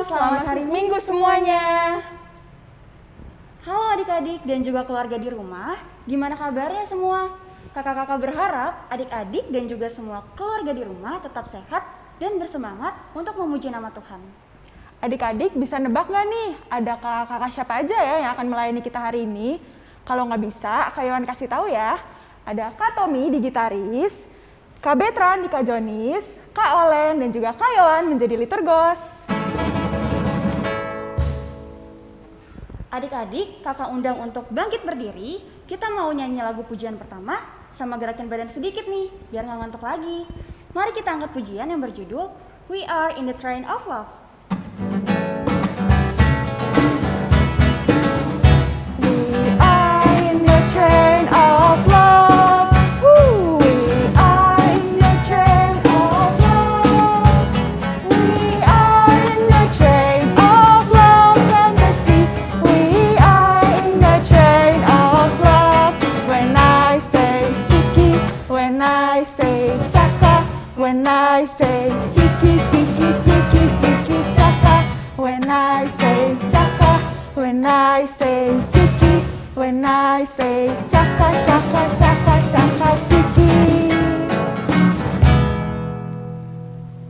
selamat hari Minggu semuanya. Halo adik-adik dan juga keluarga di rumah, gimana kabarnya semua? Kakak-kakak berharap adik-adik dan juga semua keluarga di rumah tetap sehat dan bersemangat untuk memuji nama Tuhan. Adik-adik bisa nebak nggak nih, ada kakak-kakak siapa aja ya yang akan melayani kita hari ini? Kalau nggak bisa, Kak Yohan kasih tahu ya. Ada Kak Tommy di gitaris, Kak Betran di Kak Jonis, Kak Olen dan juga Kak Yohan menjadi liturgos. Adik-adik, kakak undang untuk bangkit berdiri. Kita mau nyanyi lagu pujian pertama sama gerakin badan sedikit nih, biar nggak ngantuk lagi. Mari kita angkat pujian yang berjudul We Are in the Train of Love. We are in the train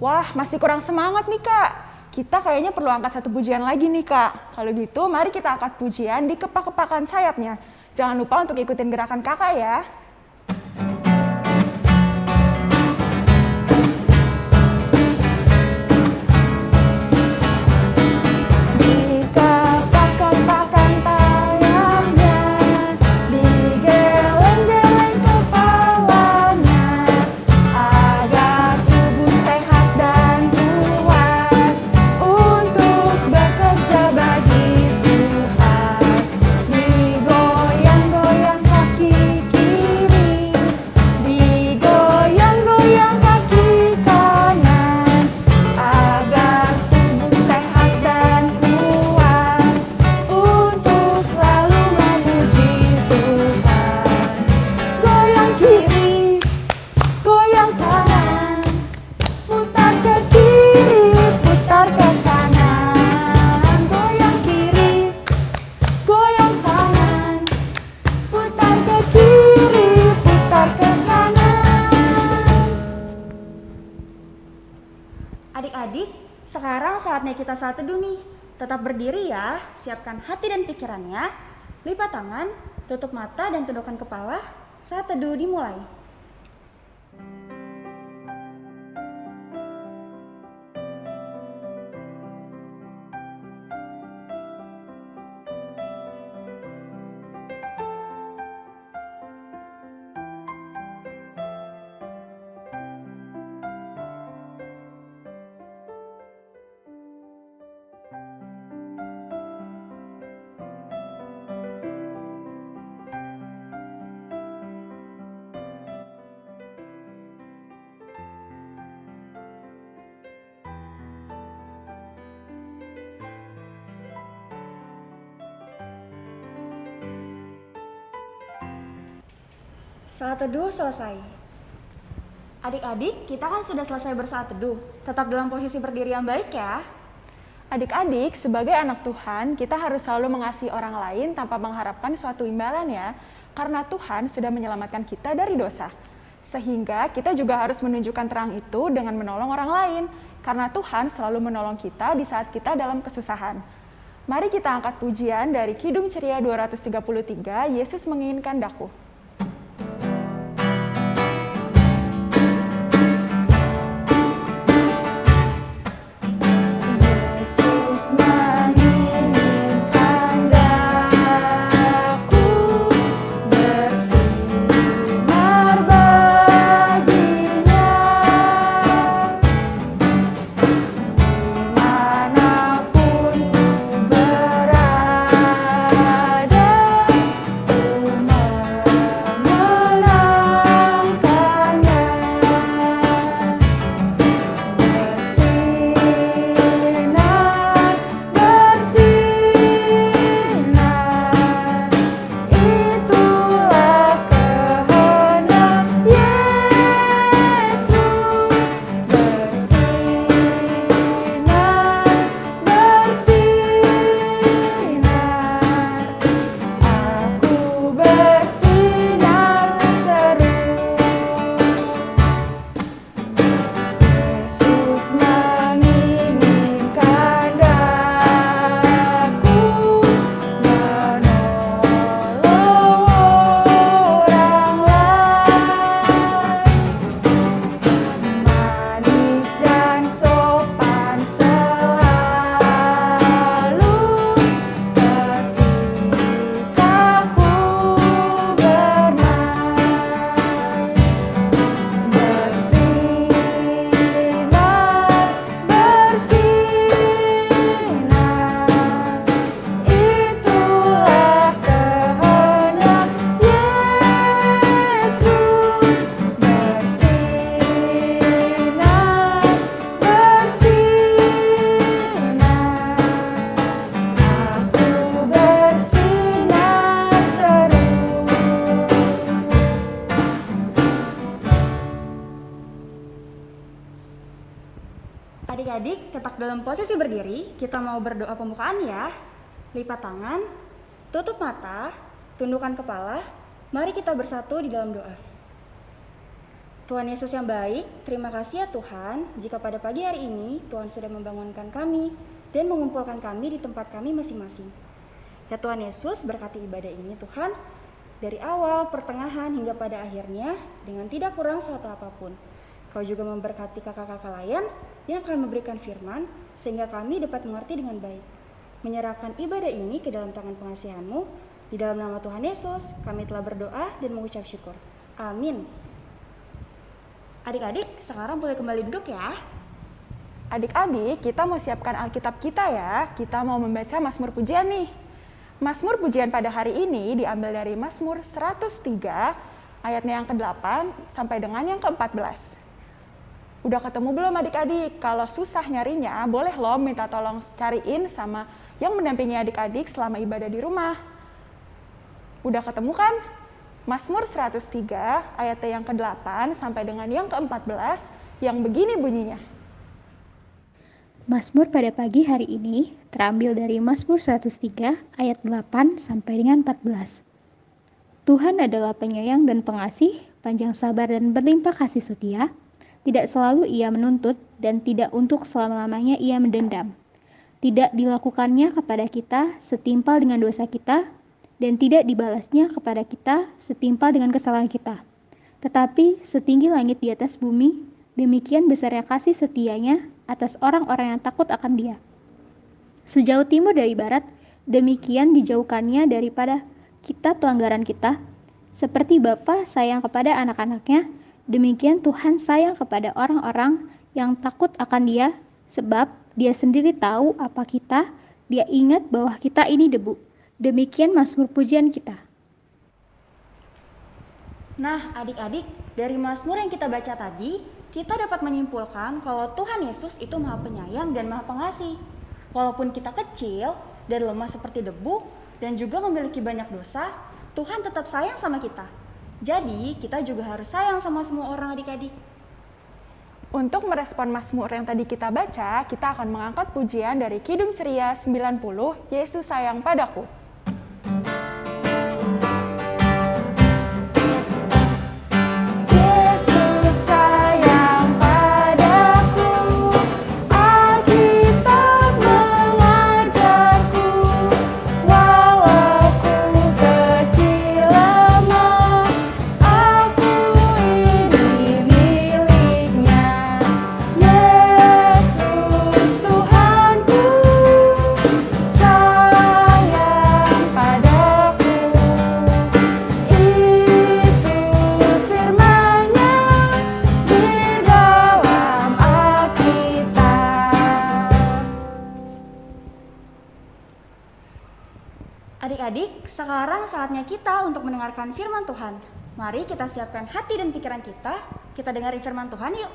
Wah, masih kurang semangat nih kak. Kita kayaknya perlu angkat satu pujian lagi nih kak. Kalau gitu, mari kita angkat pujian di kepak-kepakan sayapnya. Jangan lupa untuk ikutin gerakan kakak ya. Adik-adik, sekarang saatnya kita saat teduh nih. Tetap berdiri ya, siapkan hati dan pikirannya. Lipat tangan, tutup mata dan tundukkan kepala. Saat teduh dimulai. Saat teduh selesai. Adik-adik, kita kan sudah selesai bersaat teduh. Tetap dalam posisi berdiri yang baik ya. Adik-adik, sebagai anak Tuhan, kita harus selalu mengasihi orang lain tanpa mengharapkan suatu imbalan ya. Karena Tuhan sudah menyelamatkan kita dari dosa. Sehingga kita juga harus menunjukkan terang itu dengan menolong orang lain. Karena Tuhan selalu menolong kita di saat kita dalam kesusahan. Mari kita angkat pujian dari Kidung Ceria 233, Yesus menginginkan daku. Kita mau berdoa pembukaan ya. Lipat tangan, tutup mata, tundukkan kepala, mari kita bersatu di dalam doa. Tuhan Yesus yang baik, terima kasih ya Tuhan jika pada pagi hari ini Tuhan sudah membangunkan kami dan mengumpulkan kami di tempat kami masing-masing. Ya Tuhan Yesus berkati ibadah ini Tuhan, dari awal, pertengahan, hingga pada akhirnya dengan tidak kurang suatu apa pun. Kau juga memberkati kakak-kakak lain yang akan memberikan firman sehingga kami dapat mengerti dengan baik. Menyerahkan ibadah ini ke dalam tangan pengasihanmu, di dalam nama Tuhan Yesus kami telah berdoa dan mengucap syukur. Amin. Adik-adik, sekarang boleh kembali duduk ya. Adik-adik, kita mau siapkan Alkitab kita ya. Kita mau membaca Mazmur Pujian nih. Mazmur Pujian pada hari ini diambil dari Mazmur 103 ayatnya yang ke-8 sampai dengan yang ke-14. Udah ketemu belum adik-adik? Kalau susah nyarinya, boleh loh minta tolong cariin sama yang mendampingi adik-adik selama ibadah di rumah. Udah ketemu kan? Mazmur 103 ayat yang ke-8 sampai dengan yang ke-14 yang begini bunyinya. Mazmur pada pagi hari ini terambil dari Mazmur 103 ayat 8 sampai dengan 14. Tuhan adalah penyayang dan pengasih, panjang sabar dan berlimpah kasih setia, tidak selalu ia menuntut dan tidak untuk selama-lamanya ia mendendam. Tidak dilakukannya kepada kita setimpal dengan dosa kita dan tidak dibalasnya kepada kita setimpal dengan kesalahan kita. Tetapi setinggi langit di atas bumi, demikian besarnya kasih setianya atas orang-orang yang takut akan dia. Sejauh timur dari barat, demikian dijauhkannya daripada kita pelanggaran kita, seperti Bapa sayang kepada anak-anaknya, Demikian Tuhan sayang kepada orang-orang yang takut akan Dia, sebab Dia sendiri tahu apa kita. Dia ingat bahwa kita ini debu. Demikian Mazmur pujian kita. Nah, adik-adik, dari Mazmur yang kita baca tadi, kita dapat menyimpulkan kalau Tuhan Yesus itu Maha Penyayang dan Maha Pengasih. Walaupun kita kecil dan lemah seperti debu dan juga memiliki banyak dosa, Tuhan tetap sayang sama kita. Jadi, kita juga harus sayang sama semua orang adik-adik. Untuk merespon Mazmur yang tadi kita baca, kita akan mengangkat pujian dari Kidung Ceria 90, Yesus sayang padaku. Mendengarkan firman Tuhan. Mari kita siapkan hati dan pikiran kita, kita dengar firman Tuhan yuk.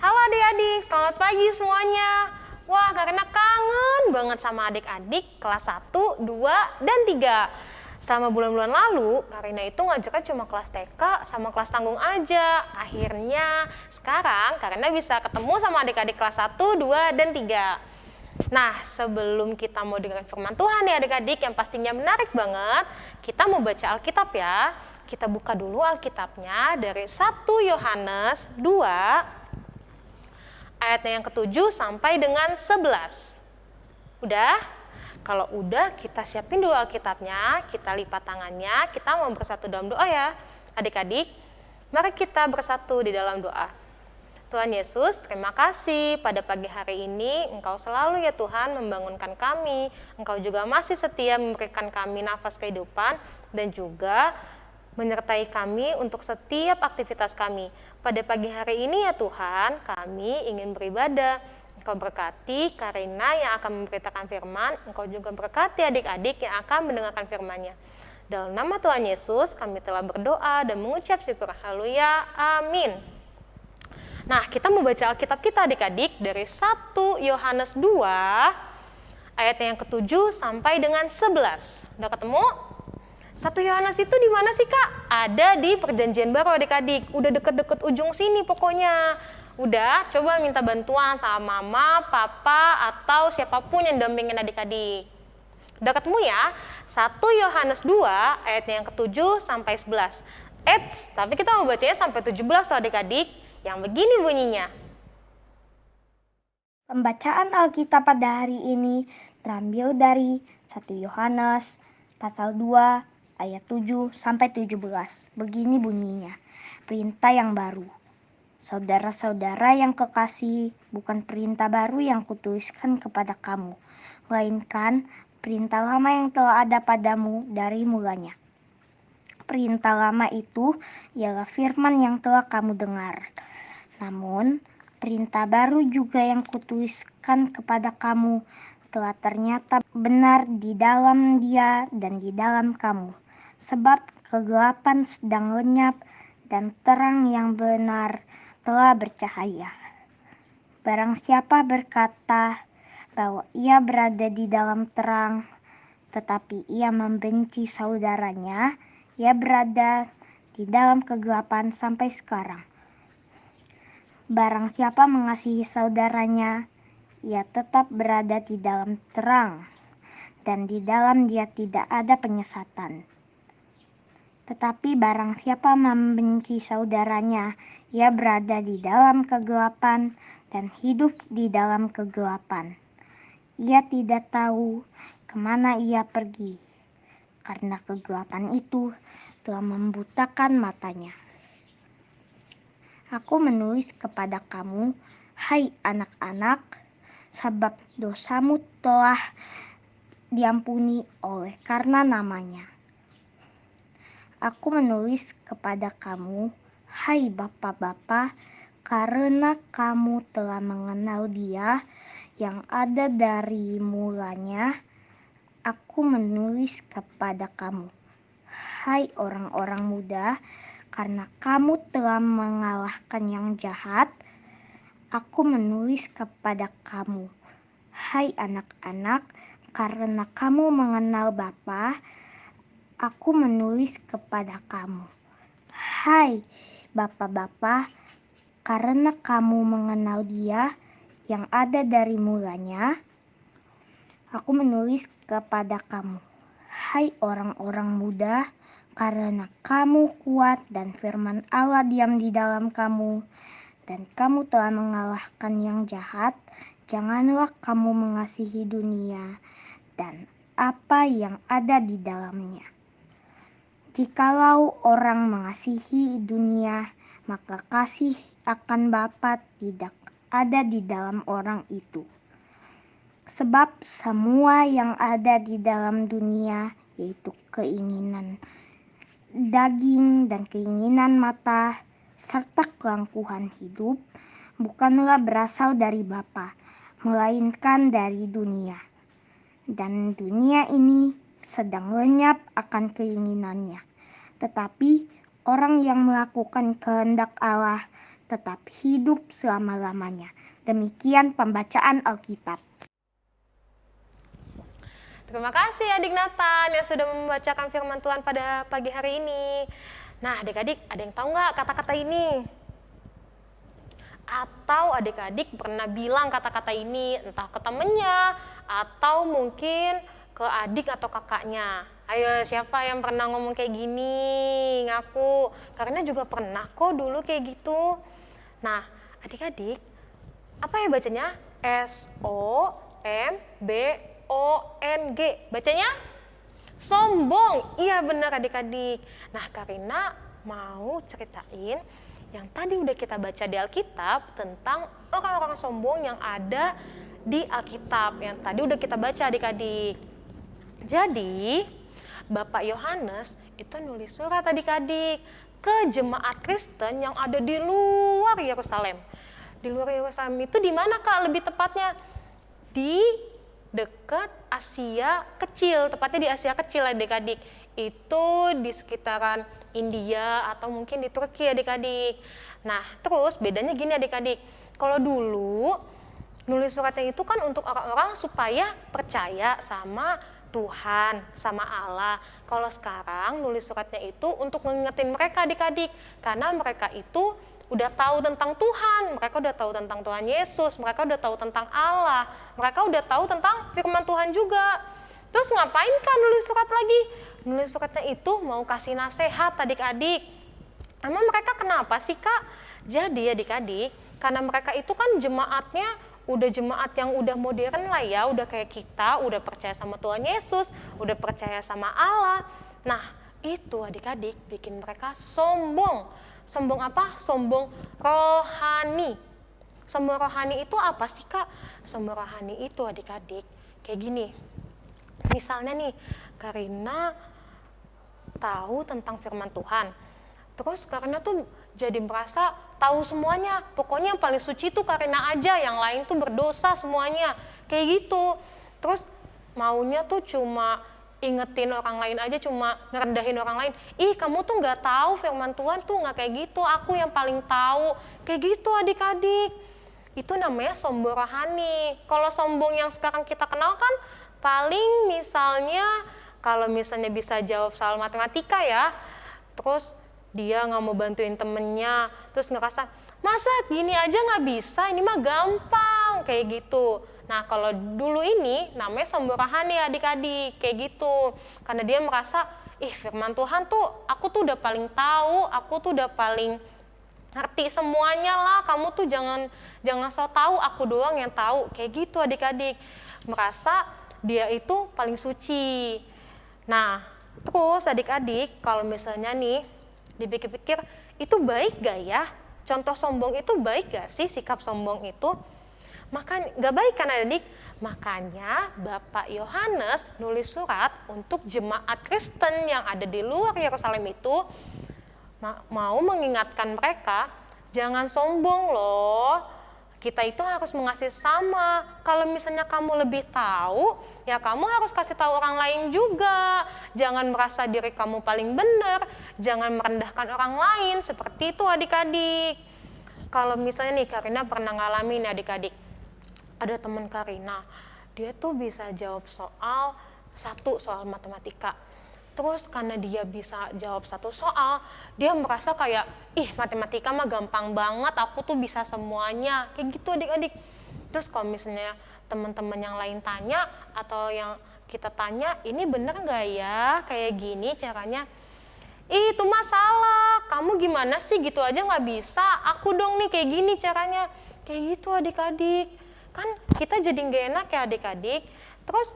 Halo adik-adik, selamat pagi semuanya. Wah, karena kangen banget sama adik-adik kelas 1, 2, dan 3. Selama bulan-bulan lalu, Karina itu ngajaknya cuma kelas TK sama kelas tanggung aja. Akhirnya, sekarang Karina bisa ketemu sama adik-adik kelas 1, 2, dan 3. Nah, sebelum kita mau dengar firman Tuhan ya adik-adik yang pastinya menarik banget, kita mau baca Alkitab ya. Kita buka dulu Alkitabnya dari 1 Yohanes 2 ayatnya yang ketujuh sampai dengan 11. Udah? Kalau udah, kita siapin dulu Alkitabnya, kita lipat tangannya, kita mau bersatu dalam doa ya. Adik-adik, mari kita bersatu di dalam doa. Tuhan Yesus, terima kasih pada pagi hari ini Engkau selalu ya Tuhan membangunkan kami. Engkau juga masih setia memberikan kami nafas kehidupan dan juga menyertai kami untuk setiap aktivitas kami. Pada pagi hari ini ya Tuhan, kami ingin beribadah. Engkau berkati Karina yang akan memberitakan firman, Engkau juga berkati adik-adik yang akan mendengarkan firman-Nya. Dalam nama Tuhan Yesus, kami telah berdoa dan mengucap syukur. Haleluya. Amin. Nah, kita membaca Alkitab kita adik-adik dari 1 Yohanes 2 ayat yang ke-7 sampai dengan 11. Udah ketemu? 1 Yohanes itu di mana sih kak? Ada di perjanjian baru adik-adik. Udah deket-deket ujung sini pokoknya. udah coba minta bantuan sama mama, papa, atau siapa pun yang dampingin adik-adik. Udah ketemu ya? 1 Yohanes 2 ayatnya yang ke-7 sampai 11. Eits, tapi kita mau bacanya sampai 17 loh adik-adik. Yang begini bunyinya. Pembacaan Alkitab pada hari ini terambil dari 1 Yohanes pasal 2 ayat 7 sampai 17. Begini bunyinya. Perintah yang baru. Saudara-saudara yang kekasih, bukan perintah baru yang kutuliskan kepada kamu, melainkan perintah lama yang telah ada padamu dari mulanya. Perintah lama itu ialah firman yang telah kamu dengar. Namun, perintah baru juga yang kutuliskan kepada kamu telah ternyata benar di dalam dia dan di dalam kamu. Sebab kegelapan sedang lenyap dan terang yang benar telah bercahaya. Barang siapa berkata bahwa ia berada di dalam terang, tetapi ia membenci saudaranya, ia berada di dalam kegelapan sampai sekarang. Barang siapa mengasihi saudaranya, ia tetap berada di dalam terang, dan di dalam dia tidak ada penyesatan. Tetapi barang siapa membenci saudaranya, ia berada di dalam kegelapan dan hidup di dalam kegelapan. Ia tidak tahu ke mana ia pergi, karena kegelapan itu telah membutakan matanya. Aku menulis kepada kamu, hai anak-anak, sebab dosamu telah diampuni oleh karena namanya. Aku menulis kepada kamu, hai bapak-bapak, karena kamu telah mengenal dia yang ada dari mulanya. Aku menulis kepada kamu, hai orang-orang muda, karena kamu telah mengalahkan yang jahat. Aku menulis kepada kamu, hai anak-anak, karena kamu mengenal Bapa, aku menulis kepada kamu. Hai bapak-bapak, karena kamu mengenal dia yang ada dari mulanya, aku menulis kepada kamu. Hai orang-orang muda, karena kamu kuat dan firman Allah diam di dalam kamu, dan kamu telah mengalahkan yang jahat, janganlah kamu mengasihi dunia dan apa yang ada di dalamnya. Jikalau orang mengasihi dunia, maka kasih akan Bapa tidak ada di dalam orang itu. Sebab semua yang ada di dalam dunia, yaitu keinginan daging dan keinginan mata, serta kelangkuhan hidup, bukanlah berasal dari Bapa, melainkan dari dunia. Dan dunia ini sedang lenyap akan keinginannya. Tetapi orang yang melakukan kehendak Allah tetap hidup selama-lamanya. Demikian pembacaan Alkitab. Terima kasih adik Nathan yang sudah membacakan firman Tuhan pada pagi hari ini. Nah adik-adik ada yang tahu nggak kata-kata ini? Atau adik-adik pernah bilang kata-kata ini entah ke temennya atau mungkin ke adik atau kakaknya. Ayo siapa yang pernah ngomong kayak gini? Ngaku. Karena juga pernah kok dulu kayak gitu. Nah adik-adik apa ya bacanya? S O M B O N G. Bacanya sombong. Iya benar adik-adik. Nah, Karina mau ceritain yang tadi udah kita baca di Alkitab tentang orang-orang sombong yang ada di Alkitab yang tadi udah kita baca adik-adik. Jadi, Bapak Yohanes itu nulis surat adik-adik ke jemaat Kristen yang ada di luar Yerusalem. Di luar Yerusalem itu di mana Kak lebih tepatnya? Di dekat Asia kecil, tepatnya di Asia kecil adik-adik. Itu di sekitaran India atau mungkin di Turki adik-adik. Nah, terus bedanya gini adik-adik. Kalau dulu nulis suratnya itu kan untuk orang-orang supaya percaya sama Tuhan, sama Allah. Kalau sekarang nulis suratnya itu untuk mengingetin mereka adik-adik, karena mereka itu udah tahu tentang Tuhan, mereka udah tahu tentang Tuhan Yesus, mereka udah tahu tentang Allah, mereka udah tahu tentang firman Tuhan juga. Terus ngapain kan nulis surat lagi? Nulis suratnya itu mau kasih nasihat adik-adik. Emang mereka kenapa sih kak? Jadi adik-adik, karena mereka itu kan jemaatnya udah jemaat yang udah modern lah ya, udah kayak kita, udah percaya sama Tuhan Yesus, udah percaya sama Allah. Nah, itu adik-adik bikin mereka sombong. Sombong apa? Sombong rohani. Sombong rohani itu apa sih kak? Sombong rohani itu adik-adik kayak gini. Misalnya nih, Karina tahu tentang firman Tuhan. Terus Karina tuh jadi merasa tahu semuanya. Pokoknya yang paling suci tuh Karina aja, yang lain tuh berdosa semuanya. Kayak gitu. Terus maunya tuh cuma ingetin orang lain aja cuma ngerendahin orang lain. Ih kamu tuh nggak tahu firman Tuhan tuh nggak kayak gitu. Aku yang paling tahu. Kayak gitu adik-adik. Itu namanya sombong rohani. Kalau sombong yang sekarang kita kenal kan paling misalnya kalau misalnya bisa jawab soal matematika ya terus dia nggak mau bantuin temennya terus ngerasa masa gini aja nggak bisa? Ini mah gampang. Kayak gitu nah kalau dulu ini namanya sombong rohani adik-adik kayak gitu. Karena dia merasa ih firman Tuhan tuh aku tuh udah paling tahu aku tuh udah paling ngerti semuanya lah. Kamu tuh jangan jangan so tahu aku doang yang tahu. Kayak gitu adik-adik. Merasa dia itu paling suci. Nah terus adik-adik kalau misalnya nih dipikir-pikir itu baik gak ya? Contoh sombong itu baik gak sih? Sikap sombong itu maka gak baik kan adik? Makanya Bapak Yohanes nulis surat untuk jemaat Kristen yang ada di luar Yerusalem itu. Mau mengingatkan mereka jangan sombong loh. Kita itu harus mengasihi sama. Kalau misalnya kamu lebih tahu ya kamu harus kasih tahu orang lain juga. Jangan merasa diri kamu paling benar. Jangan merendahkan orang lain seperti itu adik-adik. Kalau misalnya nih Karina pernah ngalamin adik-adik ada teman Karina. Dia tuh bisa jawab soal satu soal matematika. Terus karena dia bisa jawab satu soal dia merasa kayak ih matematika mah gampang banget aku tuh bisa semuanya. Kayak gitu adik-adik. Terus kalau misalnya teman-teman yang lain tanya atau yang kita tanya ini bener nggak ya? Kayak gini caranya. Ih, itu masalah kamu gimana sih? Gitu aja nggak bisa. Aku dong nih kayak gini caranya. Kayak gitu adik-adik kan kita jadi nggak enak ya adik-adik. Terus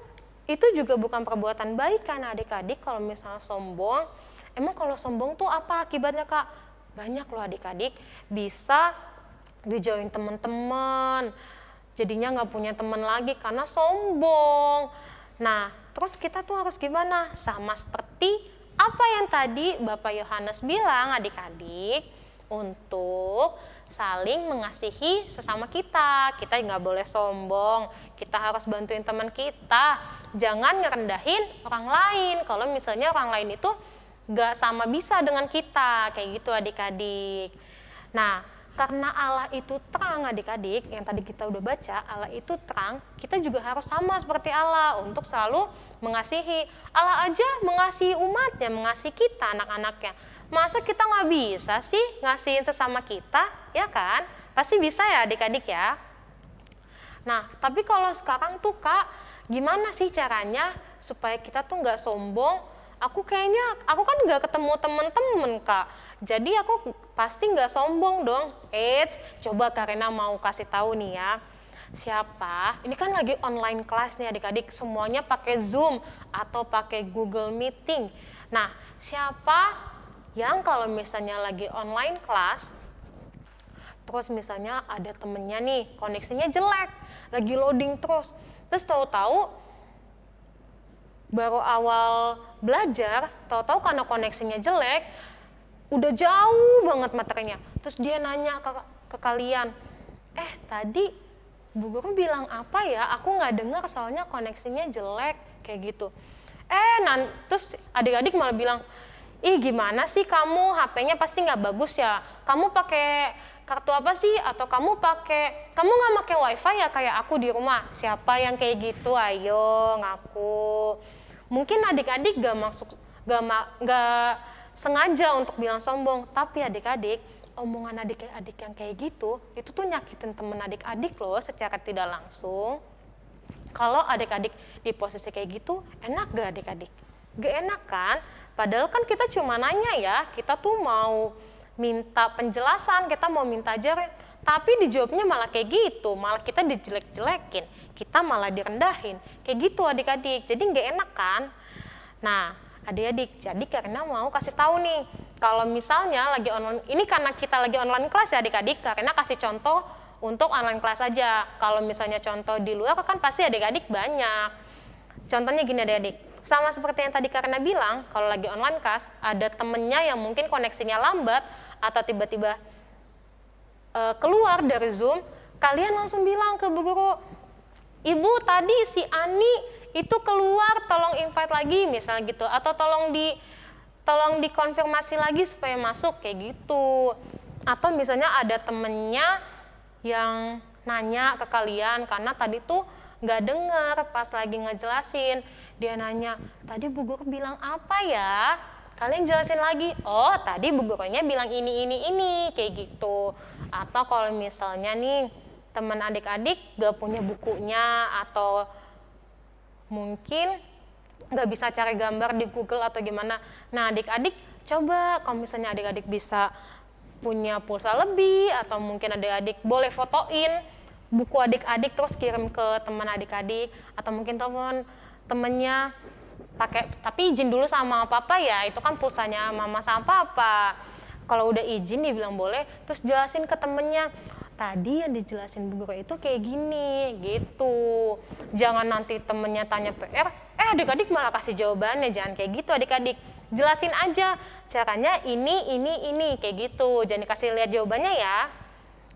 itu juga bukan perbuatan baik kan adik-adik kalau misalnya sombong. Emang kalau sombong tuh apa akibatnya kak? Banyak loh adik-adik. Bisa dijauhin teman-teman jadinya nggak punya teman lagi karena sombong. Nah terus kita tuh harus gimana? Sama seperti apa yang tadi Bapak Yohanes bilang adik-adik untuk saling mengasihi sesama kita. Kita nggak boleh sombong, kita harus bantuin teman kita. Jangan ngerendahin orang lain. Kalau misalnya orang lain itu nggak sama bisa dengan kita, kayak gitu adik-adik. Nah, karena Allah itu terang adik-adik, yang tadi kita udah baca, Allah itu terang, kita juga harus sama seperti Allah untuk selalu mengasihi. Allah aja mengasihi umatnya, mengasihi kita, anak-anaknya. Masa kita nggak bisa sih ngasihin sesama kita, ya kan? Pasti bisa ya adik-adik ya. Nah, tapi kalau sekarang tuh kak, gimana sih caranya supaya kita tuh nggak sombong? Aku kayaknya, aku kan nggak ketemu temen-temen kak. Jadi aku pasti nggak sombong dong. Eits, coba Karina mau kasih tahu nih ya. Siapa? Ini kan lagi online kelas nih adik-adik. Semuanya pakai Zoom atau pakai Google Meeting. Nah, siapa yang kalau misalnya lagi online kelas, terus misalnya ada temennya nih, koneksinya jelek, lagi loading terus. Terus tahu-tahu baru awal belajar, tahu-tahu karena koneksinya jelek, udah jauh banget materinya. Terus dia nanya ke, ke kalian, eh tadi Bu Guru bilang apa ya? Aku nggak dengar soalnya koneksinya jelek kayak gitu. Eh, nan, terus adik-adik malah bilang, ih gimana sih kamu HP-nya pasti nggak bagus ya? Kamu pakai kartu apa sih? Atau kamu pakai, kamu nggak pakai WiFi ya kayak aku di rumah? Siapa yang kayak gitu? Ayo ngaku. Mungkin adik-adik gak masuk, gak, gak sengaja untuk bilang sombong, tapi adik-adik omongan adik-adik yang kayak gitu, itu tuh nyakitin temen adik-adik loh secara tidak langsung. Kalau adik-adik di posisi kayak gitu, enak gak adik-adik? Gak enak kan? Padahal kan kita cuma nanya ya, kita tuh mau minta penjelasan, kita mau minta ajaran, tapi dijawabnya malah kayak gitu, malah kita dijelek-jelekin, kita malah direndahin, kayak gitu adik-adik, jadi nggak enak kan? Nah, adik-adik, jadi karena mau kasih tahu nih, kalau misalnya lagi online, ini karena kita lagi online kelas ya adik-adik, karena kasih contoh untuk online kelas aja. Kalau misalnya contoh di luar kan pasti adik-adik banyak. Contohnya gini adik-adik, sama seperti yang tadi karena bilang, kalau lagi online kelas, ada temennya yang mungkin koneksinya lambat, atau tiba-tiba uh, keluar dari Zoom, kalian langsung bilang ke bu guru, Ibu tadi si Ani itu keluar, tolong invite lagi misalnya gitu, atau tolong di tolong dikonfirmasi lagi supaya masuk kayak gitu. Atau misalnya ada temennya yang nanya ke kalian karena tadi tuh nggak dengar pas lagi ngejelasin. Dia nanya tadi bu guru bilang apa ya kalian jelasin lagi. Oh tadi bu gurunya bilang ini ini ini kayak gitu. Atau kalau misalnya nih teman adik-adik gak punya bukunya atau mungkin nggak bisa cari gambar di Google atau gimana. Nah adik-adik coba kalau misalnya adik-adik bisa punya pulsa lebih atau mungkin adik-adik boleh fotoin buku adik-adik terus kirim ke teman adik-adik atau mungkin teman temennya pakai tapi izin dulu sama papa ya itu kan pulsanya mama sama papa. Kalau udah izin dibilang boleh terus jelasin ke temennya tadi yang dijelasin bu guru itu kayak gini gitu. Jangan nanti temennya tanya PR eh adik-adik malah kasih jawabannya jangan kayak gitu adik-adik. Jelasin aja caranya ini ini ini kayak gitu. Jangan dikasih lihat jawabannya ya.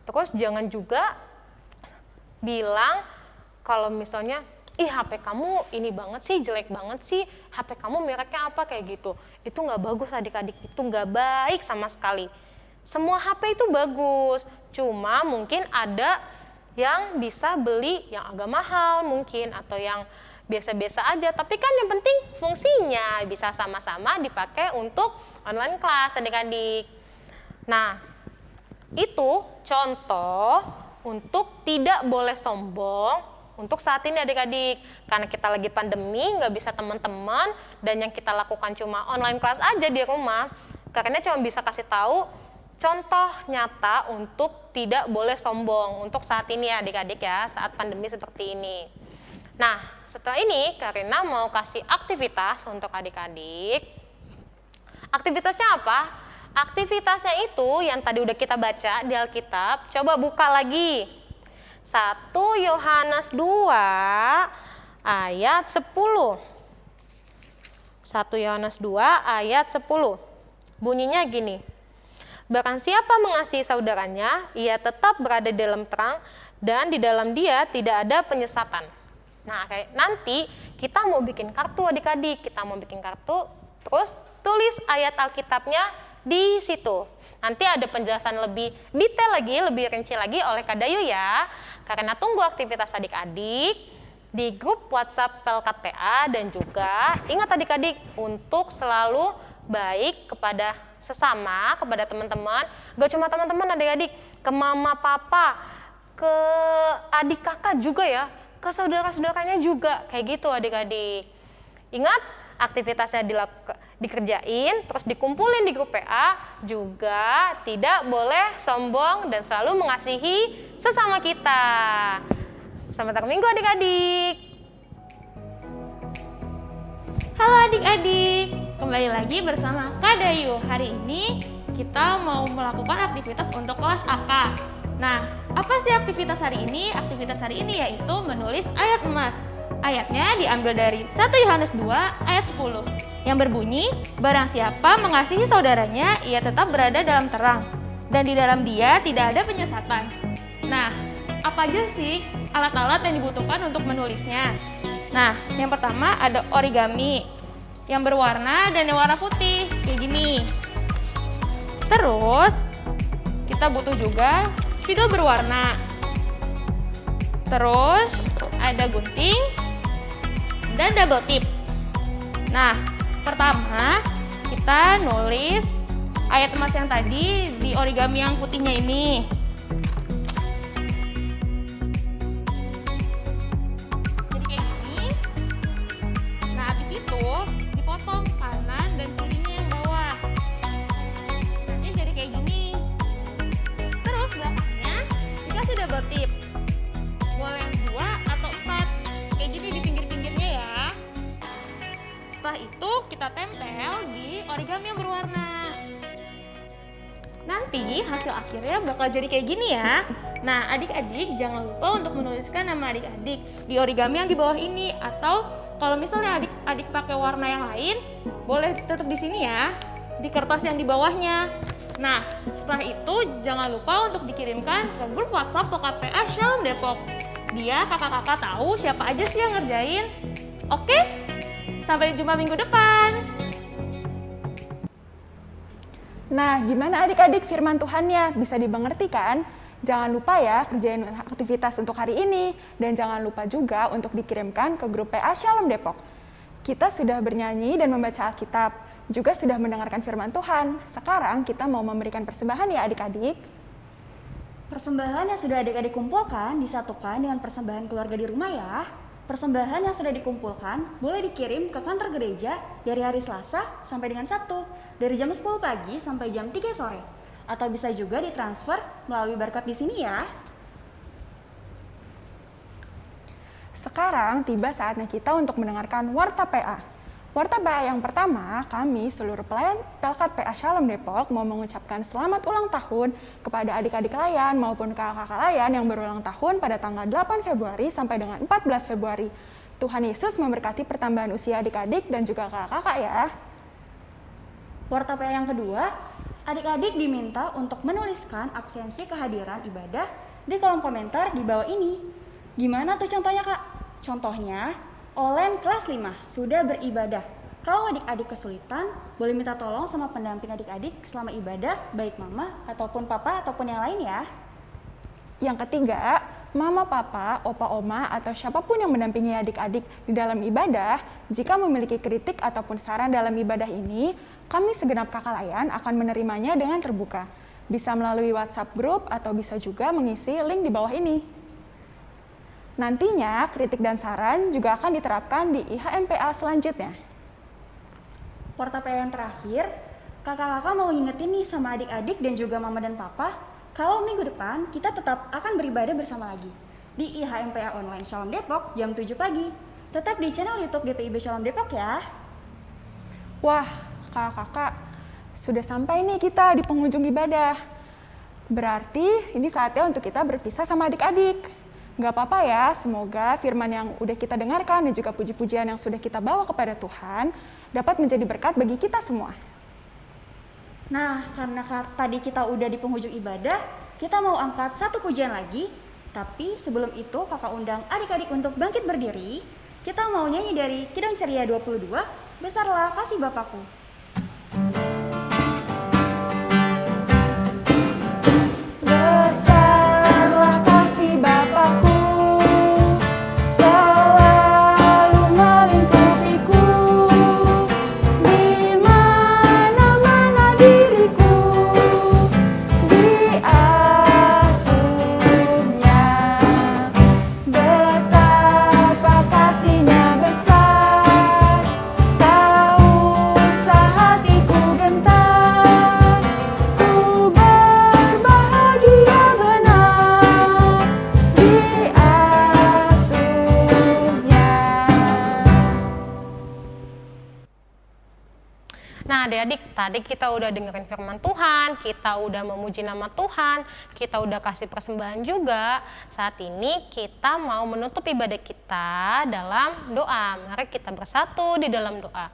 Terus jangan juga bilang kalau misalnya ih HP kamu ini banget sih jelek banget sih. HP kamu mereknya apa? Kayak gitu. Itu nggak bagus adik-adik. Itu nggak baik sama sekali. Semua HP itu bagus. Cuma mungkin ada yang bisa beli yang agak mahal mungkin atau yang biasa-biasa aja. Tapi kan yang penting fungsinya bisa sama-sama dipakai untuk online kelas adik-adik. Nah itu contoh untuk tidak boleh sombong untuk saat ini adik-adik karena kita lagi pandemi nggak bisa teman-teman dan yang kita lakukan cuma online kelas aja di rumah karena cuma bisa kasih tahu contoh nyata untuk tidak boleh sombong untuk saat ini ya adik-adik ya saat pandemi seperti ini nah setelah ini Karina mau kasih aktivitas untuk adik-adik aktivitasnya apa? Aktivitasnya itu yang tadi udah kita baca di Alkitab, coba buka lagi. 1 Yohanes 2 ayat 10. 1 Yohanes 2 ayat 10. Bunyinya gini. Bahkan siapa mengasihi saudaranya, ia tetap berada di dalam terang dan di dalam dia tidak ada penyesatan. Nah, kayak nanti kita mau bikin kartu adik-adik, kita mau bikin kartu, terus tulis ayat Alkitabnya di situ. Nanti ada penjelasan lebih detail lagi, lebih rinci lagi oleh Kak Dayu ya. Karena tunggu aktivitas adik-adik di grup WhatsApp PLKTA dan juga ingat adik-adik untuk selalu baik kepada sesama, kepada teman-teman. Gak cuma teman-teman adik-adik, ke mama, papa, ke adik kakak juga ya, ke saudara-saudaranya juga. Kayak gitu adik-adik. Ingat aktivitasnya dilakukan dikerjain, terus dikumpulin di grup PA, juga tidak boleh sombong dan selalu mengasihi sesama kita. Selamat minggu adik-adik. Halo adik-adik, kembali lagi bersama Kak Dayu. Hari ini kita mau melakukan aktivitas untuk kelas AK. Nah, apa sih aktivitas hari ini? Aktivitas hari ini yaitu menulis ayat emas. Ayatnya diambil dari 1 Yohanes 2 ayat 10 yang berbunyi, Barang siapa mengasihi saudaranya, ia tetap berada dalam terang, dan di dalam dia tidak ada penyesatan. Nah, apa aja sih alat-alat yang dibutuhkan untuk menulisnya? Nah, yang pertama ada origami, yang berwarna dan yang warna putih, kayak gini. Terus, kita butuh juga spidol berwarna. Terus, ada gunting dan double tip. Nah, pertama kita nulis ayat emas yang tadi di origami yang putihnya ini. Kita tempel di origami yang berwarna. Nanti hasil akhirnya bakal jadi kayak gini ya. Nah, adik-adik jangan lupa untuk menuliskan nama adik-adik di origami yang di bawah ini atau kalau misalnya adik-adik pakai warna yang lain, boleh tetap di sini ya, di kertas yang di bawahnya. Nah, setelah itu jangan lupa untuk dikirimkan ke grup WhatsApp PKPA Shalom Depok. Biar kakak-kakak tahu siapa aja sih yang ngerjain. Oke? Sampai jumpa minggu depan. Nah, gimana adik-adik firman Tuhannya? Bisa dimengerti kan? Jangan lupa ya kerjain aktivitas untuk hari ini dan jangan lupa juga untuk dikirimkan ke grup PA Shalom Depok. Kita sudah bernyanyi dan membaca Alkitab, juga sudah mendengarkan firman Tuhan. Sekarang kita mau memberikan persembahan ya adik-adik. Persembahan yang sudah adik-adik kumpulkan disatukan dengan persembahan keluarga di rumah ya. Persembahan yang sudah dikumpulkan boleh dikirim ke kantor gereja dari hari Selasa sampai dengan Sabtu, dari jam 10 pagi sampai jam 3 sore. Atau bisa juga ditransfer melalui barcode di sini ya. Sekarang tiba saatnya kita untuk mendengarkan Warta PA. Warta PA yang pertama, kami seluruh pelayan Pelkat PA Shalom Depok mau mengucapkan selamat ulang tahun kepada adik-adik layan maupun kakak-kakak layan yang berulang tahun pada tanggal 8 Februari sampai dengan 14 Februari. Tuhan Yesus memberkati pertambahan usia adik-adik dan juga kakak-kakak ya. Warta PA yang kedua, adik-adik diminta untuk menuliskan absensi kehadiran ibadah di kolom komentar di bawah ini. Gimana tuh contohnya kak? Contohnya, Olen kelas 5 sudah beribadah. Kalau adik-adik kesulitan, boleh minta tolong sama pendamping adik-adik selama ibadah, baik mama ataupun papa ataupun yang lain ya. Yang ketiga, mama, papa, opa, oma, atau siapa pun yang mendampingi adik-adik di dalam ibadah, jika memiliki kritik ataupun saran dalam ibadah ini, kami segenap kakak layan akan menerimanya dengan terbuka. Bisa melalui WhatsApp group atau bisa juga mengisi link di bawah ini. Nantinya, kritik dan saran juga akan diterapkan di IHMPA selanjutnya. Warta PA yang terakhir, kakak-kakak mau ngingetin nih sama adik-adik dan juga mama dan papa, kalau minggu depan kita tetap akan beribadah bersama lagi di IHMPA Online Shalom Depok jam 7 pagi. Tetap di channel YouTube GPIB Shalom Depok ya. Wah, kakak-kakak, sudah sampai nih kita di penghujung ibadah. Berarti ini saatnya untuk kita berpisah sama adik-adik. Gak apa-apa ya, semoga firman yang udah kita dengarkan dan juga puji-pujian yang sudah kita bawa kepada Tuhan dapat menjadi berkat bagi kita semua. Nah, karena tadi kita udah di penghujung ibadah, kita mau angkat satu pujian lagi. Tapi sebelum itu kakak undang adik-adik untuk bangkit berdiri. Kita mau nyanyi dari Kidung Ceria 22, Besarlah Kasih Bapakku. Besarlah tadi kita udah dengerin firman Tuhan, kita udah memuji nama Tuhan, kita udah kasih persembahan juga. Saat ini kita mau menutup ibadah kita dalam doa. Mari kita bersatu di dalam doa.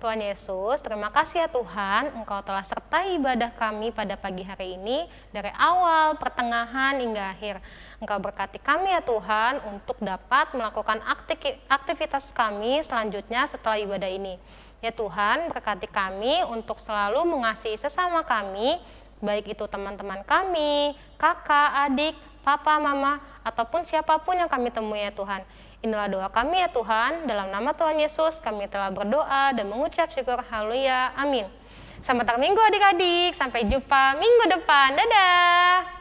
Tuhan Yesus, terima kasih ya Tuhan, Engkau telah sertai ibadah kami pada pagi hari ini dari awal, pertengahan, hingga akhir. Engkau berkati kami ya Tuhan untuk dapat melakukan akti- aktivitas kami selanjutnya setelah ibadah ini. Ya Tuhan, berkati kami untuk selalu mengasihi sesama kami, baik itu teman-teman kami, kakak, adik, papa, mama, ataupun siapa pun yang kami temui ya Tuhan. Inilah doa kami ya Tuhan, dalam nama Tuhan Yesus kami telah berdoa dan mengucap syukur. Haleluya. Amin. Selamat minggu adik-adik, sampai jumpa minggu depan. Dadah.